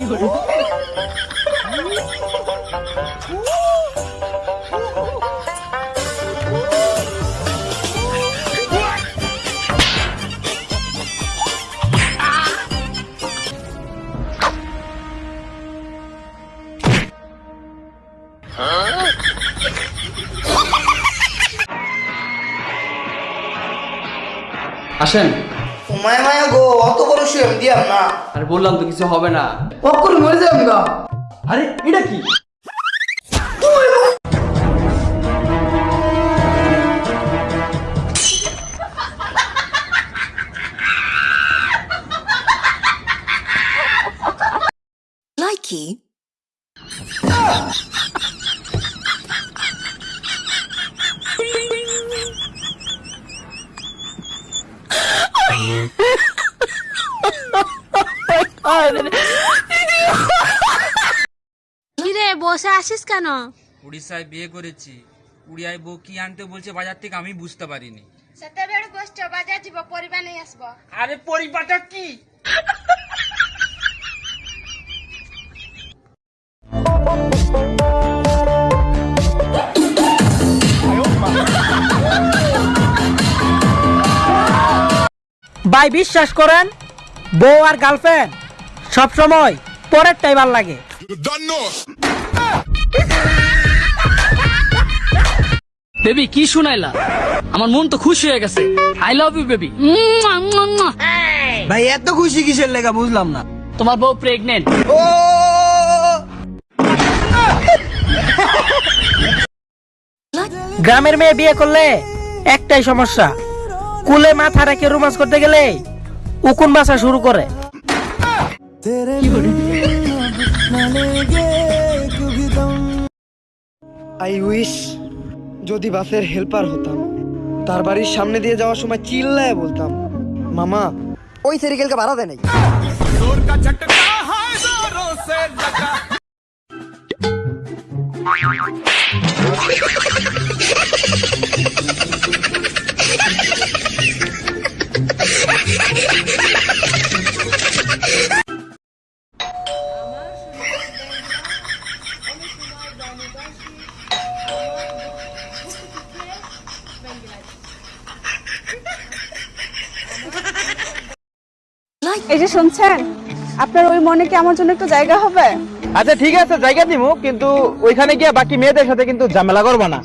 이거를 আসেন। মায়া মায়া গো অত বড় শুয়ে দিয়াম না। আরে বললাম তো কিছু হবে না। অক্ষর মরে যাম গা। আরে এটা কি? Likey. বসে আসিস কেন? উড়িষ্যায় বিয়ে করেছি। উড়িয়ায় বউ কি আনতে বলছে বাজার থেকে আমি বুঝতে পারিনি। সেতবেড় বসছ বাজার যাব পরিবার নিয়ে আসব। আরে পরিবাটা কি? Thank you. ভাই বিশ্বাস করেন বউ আর গার্লফ্রেন্ড সব সময় পরের টাইবার লাগে। বেবি কি শুনাইলা? আমার মন তো খুশি হয়ে গেছে। আই লাভ ইউ বেবি ভাই এত খুশি কিসের লেগা বুঝলাম না। তোমার বউ প্রেগনেন্ট ও! গ্রামের মেয়ে বিয়ে করলে একটাই সমস্যা কুলে মাথা রেখে রোমান্স করতে গেলে উকুন বাসা শুরু করে। আই উইশ যদি বাসের হেল্পার হতাম তার বাড়ির সামনে দিয়ে যাওয়ার সময় চিল্লায় বলতাম মামা ওই সাইকেলকে ভাড়া দেয় নাই। এই যে শুনছেন আপনার ওই মনে কি আমার জন্য একটু জায়গা হবে? আচ্ছা ঠিক আছে জায়গা দিব কিন্তু ওইখানে গিয়ে বাকি মেয়েদের সাথে কিন্তু ঝামেলা করব না।